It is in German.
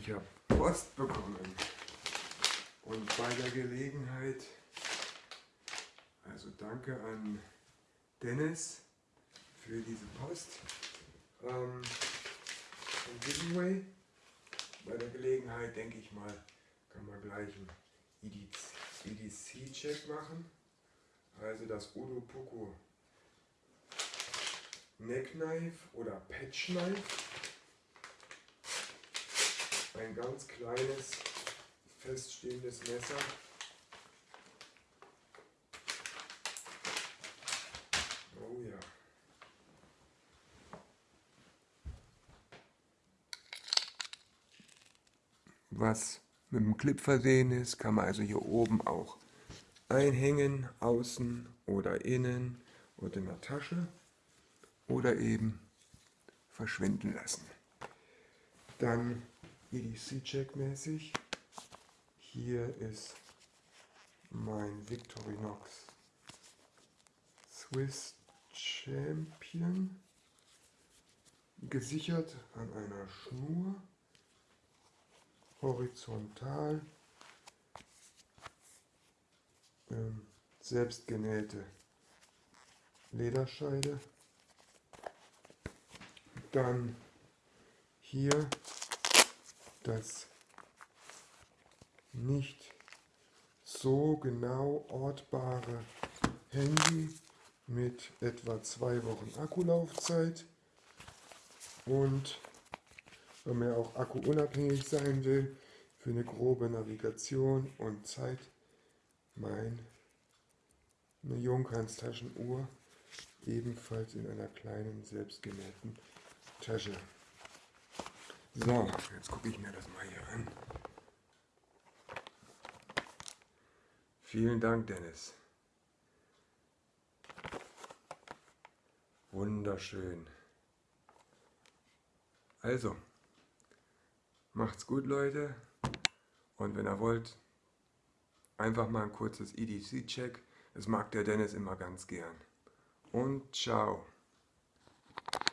Ich habe Post bekommen. Und bei der Gelegenheit, also danke an Dennis für diese Post. Ähm, ein Giveaway. Bei der Gelegenheit denke ich mal, kann man gleich einen EDC-Check machen. Also das Udo Poco Neckknife oder Patchknife. Ein ganz kleines feststehendes Messer. Oh ja. Was mit dem Clip versehen ist, kann man also hier oben auch einhängen, außen oder innen oder in der Tasche oder eben verschwinden lassen. Dann EDC-Check mäßig. Hier ist mein Victorinox Swiss Champion. Gesichert an einer Schnur. Horizontal. Ähm, selbstgenähte Lederscheide. Dann hier das nicht so genau ortbare Handy mit etwa zwei Wochen Akkulaufzeit und wenn man auch akkuunabhängig sein will für eine grobe Navigation und Zeit mein eine Junghans Taschenuhr ebenfalls in einer kleinen selbstgenähten Tasche. So, jetzt gucke ich mir das mal hier an. Vielen Dank, Dennis. Wunderschön. Also, macht's gut, Leute. Und wenn ihr wollt, einfach mal ein kurzes EDC-Check. Das mag der Dennis immer ganz gern. Und ciao.